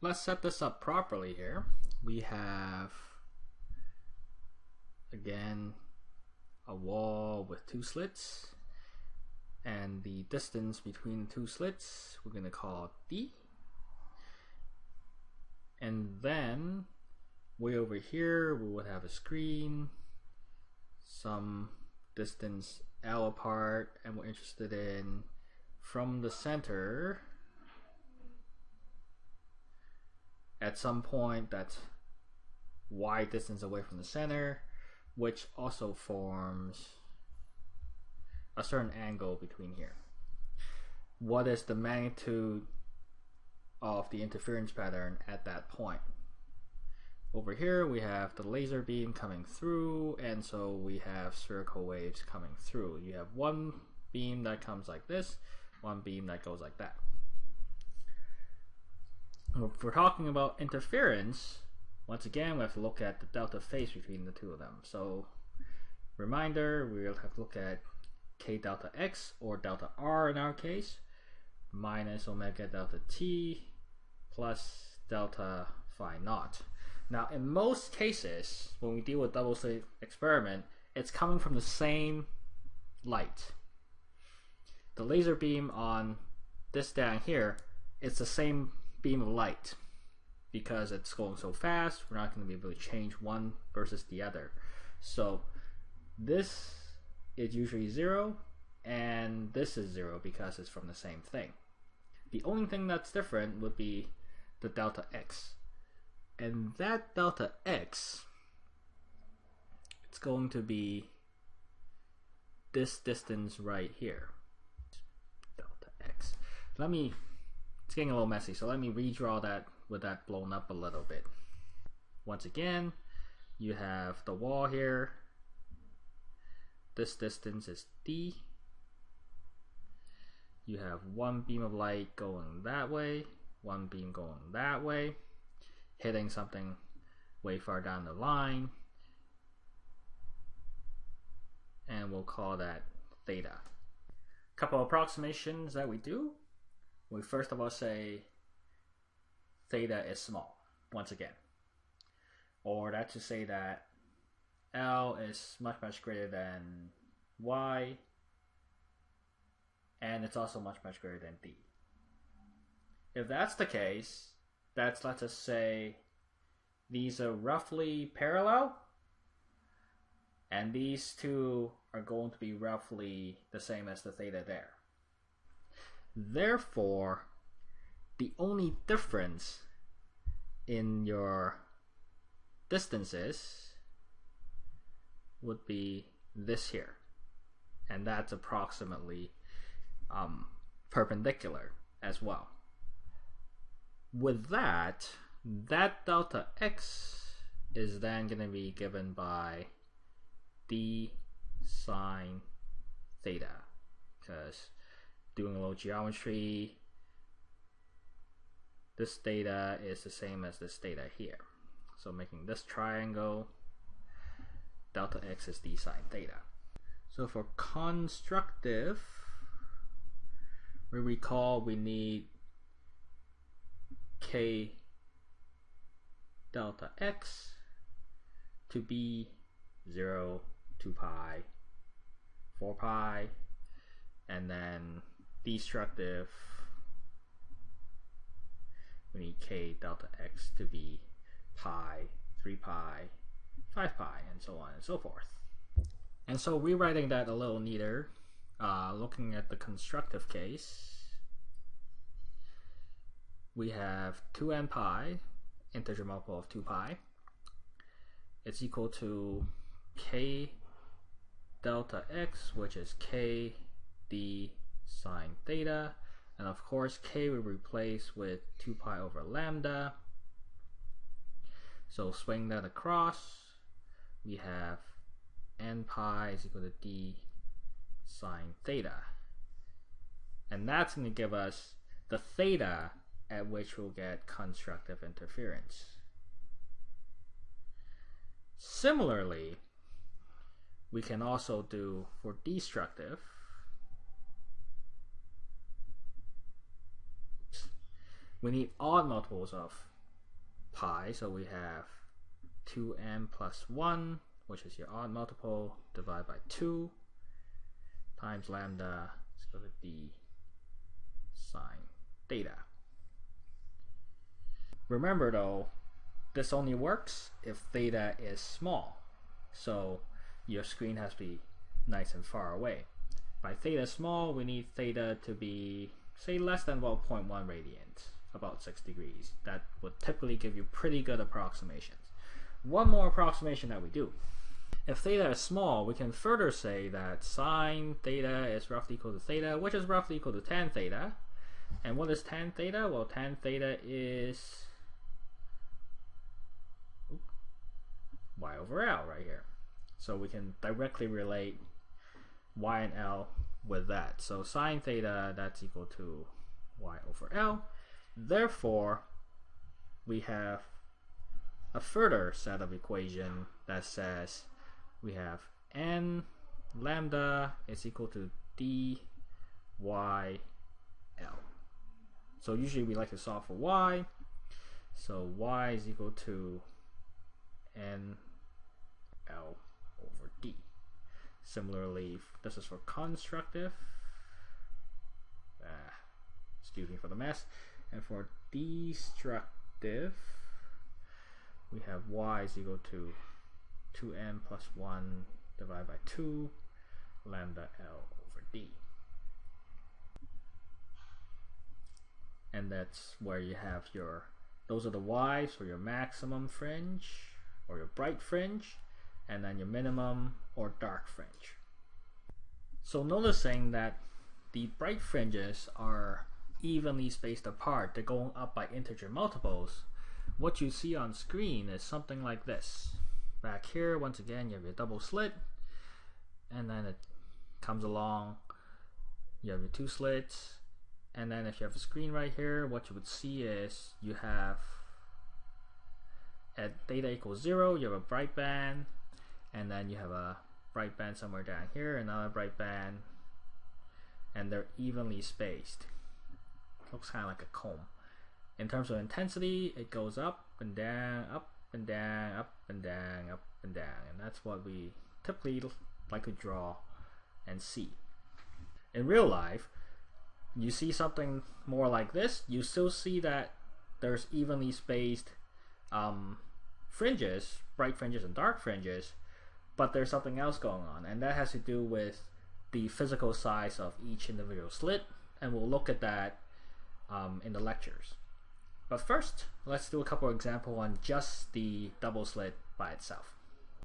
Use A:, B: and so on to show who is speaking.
A: let's set this up properly here. We have, again, a wall with two slits. And the distance between the two slits, we're going to call D. And then, way over here, we would have a screen, some distance L apart, and we're interested in from the center at some point that's y distance away from the center, which also forms a certain angle between here. What is the magnitude of the interference pattern at that point? Over here we have the laser beam coming through and so we have spherical waves coming through. You have one beam that comes like this, one beam that goes like that if we're talking about interference, once again, we have to look at the delta phase between the two of them. So, reminder, we'll have to look at k delta x, or delta r in our case, minus omega delta t plus delta phi naught. Now, in most cases, when we deal with double slit experiment, it's coming from the same light. The laser beam on this down here, it's the same beam of light because it's going so fast we're not going to be able to change one versus the other. So this is usually zero and this is zero because it's from the same thing. The only thing that's different would be the delta x. And that delta x it's going to be this distance right here. Delta x. Let me it's getting a little messy, so let me redraw that with that blown up a little bit. Once again, you have the wall here. This distance is d. You have one beam of light going that way, one beam going that way, hitting something way far down the line. And we'll call that theta. Couple approximations that we do we first of all say theta is small, once again. Or that's to say that L is much, much greater than Y, and it's also much, much greater than D. If that's the case, that's, let's just say, these are roughly parallel, and these two are going to be roughly the same as the theta there. Therefore, the only difference in your distances would be this here. And that's approximately um, perpendicular as well. With that, that delta x is then going to be given by d sine theta because doing a little geometry, this theta is the same as this theta here. So making this triangle, delta x is d sine theta. So for constructive, we recall we need k delta x to be 0, 2 pi, 4 pi, and then destructive we need k delta x to be pi, 3 pi, 5 pi, and so on and so forth. And so rewriting that a little neater, uh, looking at the constructive case, we have 2n pi, integer multiple of 2 pi. It's equal to k delta x, which is k d sine theta. And of course, k we replace with 2 pi over lambda. So swing that across. We have n pi is equal to d sine theta. And that's going to give us the theta at which we'll get constructive interference. Similarly, we can also do for destructive, we need odd multiples of pi, so we have 2n plus 1, which is your odd multiple, divided by 2, times lambda going to be sine theta. Remember though, this only works if theta is small. So your screen has to be nice and far away. By theta small, we need theta to be, say, less than 1.1 radians, about 6 degrees. That would typically give you pretty good approximations. One more approximation that we do. If theta is small, we can further say that sine theta is roughly equal to theta, which is roughly equal to tan theta. And what is tan theta? Well, tan theta is y over L right here. So we can directly relate y and L with that. So sine theta, that's equal to y over L. Therefore, we have a further set of equation that says we have n lambda is equal to d y l. So usually we like to solve for y. So y is equal to n l over d. Similarly, this is for constructive. Ah, excuse me for the mess. And for destructive, we have y is equal to 2n plus 1 divided by 2 lambda L over D. And that's where you have your, those are the y's for your maximum fringe or your bright fringe, and then your minimum or dark fringe. So noticing that the bright fringes are evenly spaced apart, they're going up by integer multiples, what you see on screen is something like this. Back here, once again, you have your double slit, and then it comes along, you have your two slits, and then if you have a screen right here, what you would see is you have at theta equals zero, you have a bright band, and then you have a bright band somewhere down here, another bright band, and they're evenly spaced. Looks kind of like a comb. In terms of intensity, it goes up and down, up and down, up and down, up and down. And that's what we typically like to draw and see. In real life, you see something more like this, you still see that there's evenly spaced um, fringes, bright fringes and dark fringes, but there's something else going on, and that has to do with the physical size of each individual slit, and we'll look at that um, in the lectures. But first, let's do a couple example on just the double slit by itself.